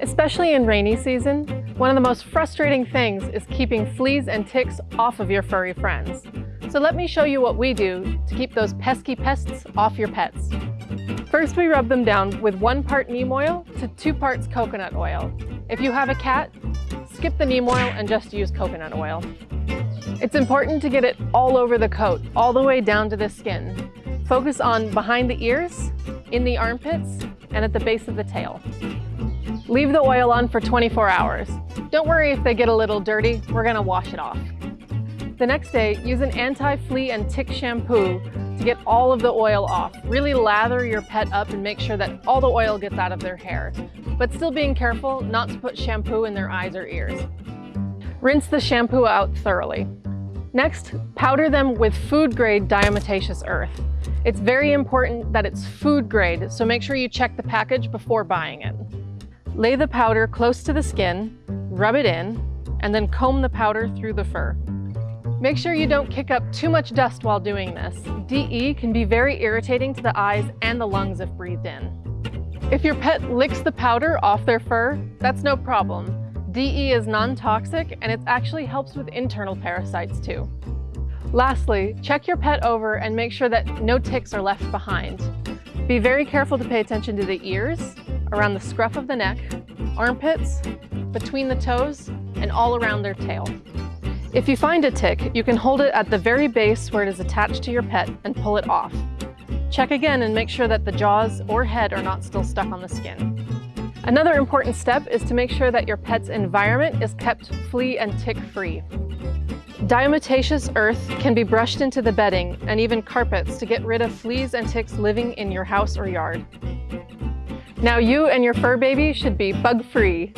Especially in rainy season, one of the most frustrating things is keeping fleas and ticks off of your furry friends. So let me show you what we do to keep those pesky pests off your pets. First, we rub them down with one part neem oil to two parts coconut oil. If you have a cat, skip the neem oil and just use coconut oil. It's important to get it all over the coat, all the way down to the skin. Focus on behind the ears, in the armpits, and at the base of the tail. Leave the oil on for 24 hours. Don't worry if they get a little dirty, we're gonna wash it off. The next day, use an anti-flea and tick shampoo to get all of the oil off. Really lather your pet up and make sure that all the oil gets out of their hair. But still being careful not to put shampoo in their eyes or ears. Rinse the shampoo out thoroughly. Next, powder them with food-grade diatomaceous earth. It's very important that it's food grade, so make sure you check the package before buying it. Lay the powder close to the skin, rub it in, and then comb the powder through the fur. Make sure you don't kick up too much dust while doing this. DE can be very irritating to the eyes and the lungs if breathed in. If your pet licks the powder off their fur, that's no problem. DE is non-toxic and it actually helps with internal parasites too. Lastly, check your pet over and make sure that no ticks are left behind. Be very careful to pay attention to the ears, around the scruff of the neck, armpits, between the toes, and all around their tail. If you find a tick, you can hold it at the very base where it is attached to your pet and pull it off. Check again and make sure that the jaws or head are not still stuck on the skin. Another important step is to make sure that your pet's environment is kept flea and tick free. Diatomaceous earth can be brushed into the bedding and even carpets to get rid of fleas and ticks living in your house or yard. Now you and your fur baby should be bug-free.